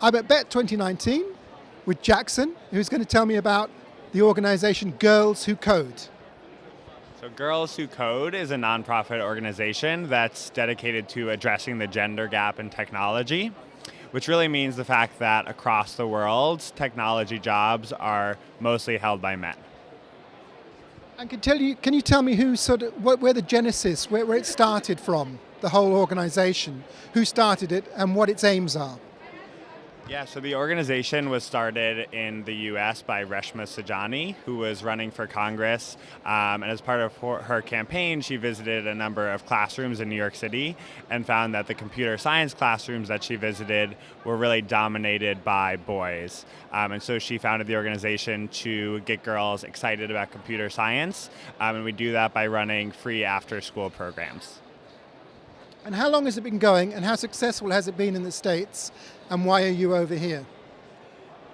I'm at BETT 2019 with Jackson, who's going to tell me about the organization Girls Who Code. So Girls Who Code is a nonprofit organization that's dedicated to addressing the gender gap in technology, which really means the fact that across the world, technology jobs are mostly held by men. And can, tell you, can you tell me who sort of, where the genesis, where, where it started from, the whole organization, who started it and what its aims are? Yeah, so the organization was started in the US by Reshma Saujani, who was running for Congress. Um, and as part of her campaign, she visited a number of classrooms in New York City and found that the computer science classrooms that she visited were really dominated by boys. Um, and so she founded the organization to get girls excited about computer science. Um, and we do that by running free after school programs. And how long has it been going and how successful has it been in the States and why are you over here?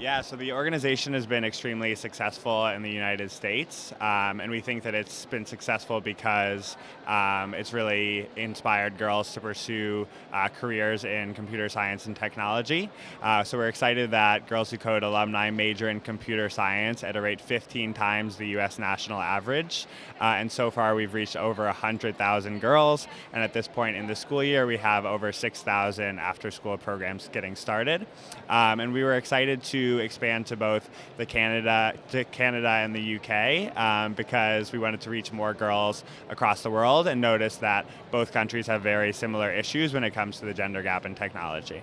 Yeah, so the organization has been extremely successful in the United States, um, and we think that it's been successful because um, it's really inspired girls to pursue uh, careers in computer science and technology. Uh, so we're excited that Girls Who Code alumni major in computer science at a rate 15 times the U.S. national average, uh, and so far we've reached over 100,000 girls, and at this point in the school year we have over 6,000 after-school programs getting started, um, and we were excited to expand to both the Canada, to Canada and the UK um, because we wanted to reach more girls across the world and notice that both countries have very similar issues when it comes to the gender gap in technology.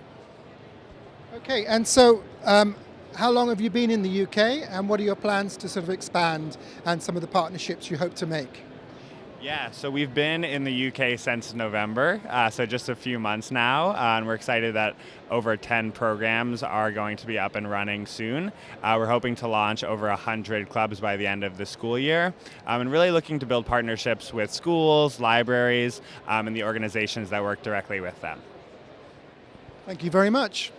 Okay, and so um, how long have you been in the UK and what are your plans to sort of expand and some of the partnerships you hope to make? Yeah, so we've been in the UK since November, uh, so just a few months now, uh, and we're excited that over 10 programs are going to be up and running soon. Uh, we're hoping to launch over 100 clubs by the end of the school year, um, and really looking to build partnerships with schools, libraries, um, and the organizations that work directly with them. Thank you very much.